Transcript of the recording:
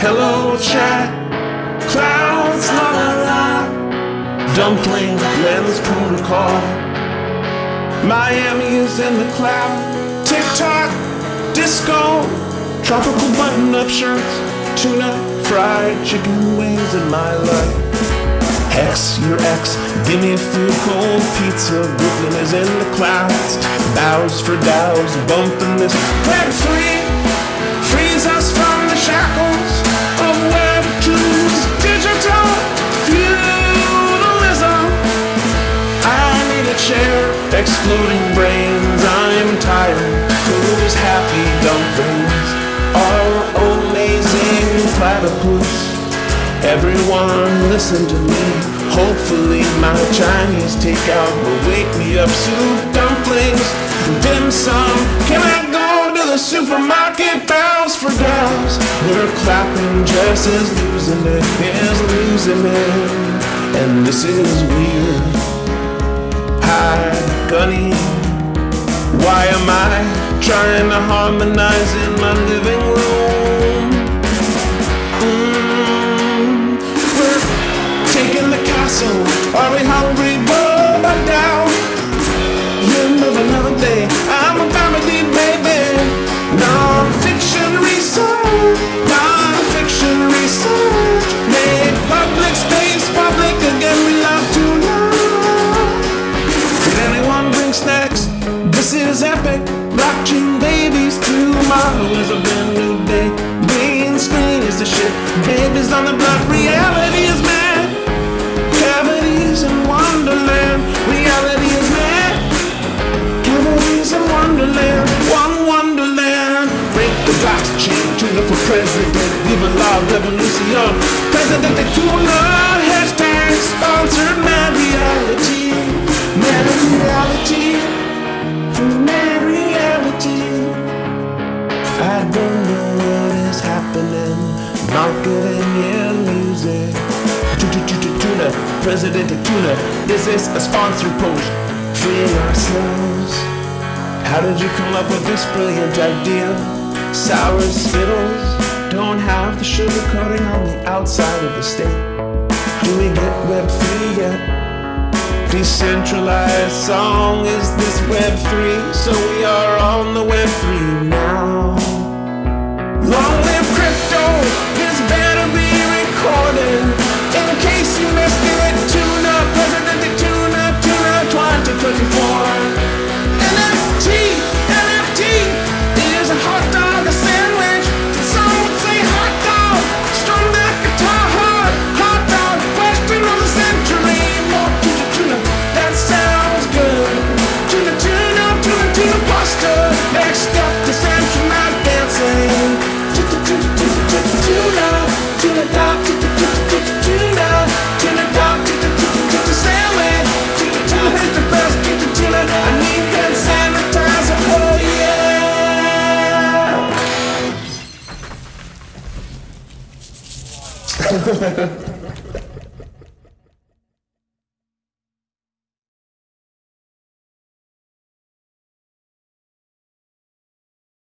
Hello, chat. Clouds, la la la. Dumpling, protocol. Miami is in the cloud. TikTok, disco. Tropical button up shirts. Tuna, fried chicken wings in my life. Hex, your ex, give me a few cold pizza. Brooklyn is in the clouds. Bows for dows, bumping this. Web three, frees us from the shackles chair, exploding brains. I'm tired. Who's happy dumplings? Our amazing platypus. Everyone listen to me. Hopefully my Chinese takeout will wake me up. Soup, dumplings, dim sum. Can I go to the supermarket? Bows for gals. We're clapping just as losing it is losing it. And this is weird. Gunny. Why am I trying to harmonize in my living Tomorrow is a brand new day. Green screen is the shit. Babies on the block. Reality And music. Tuna, President Tuna. Is this a sponsored post? Freeing ourselves. How did you come up with this brilliant idea? Sour Skittles don't have the sugar coating on the outside of the state. Do we get Web 3 yet? Decentralized song is this Web 3, so we are on the Web 3 now. ハハハ。